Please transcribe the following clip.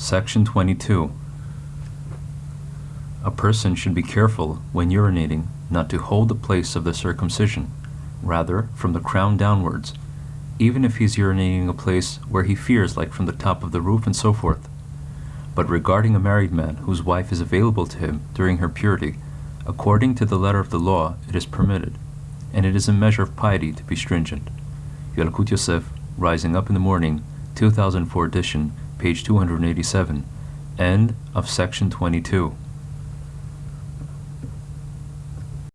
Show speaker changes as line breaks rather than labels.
Section 22. A person should be careful, when urinating, not to hold the place of the circumcision, rather from the crown downwards, even if he is urinating a place where he fears, like from the top of the roof and so forth. But regarding a married man whose wife is available to him during her purity, according to the letter of the law, it is permitted, and it is a measure of piety to be stringent. Yalkut Yosef, Rising Up in the Morning, 2004 edition, page 287, end of section 22.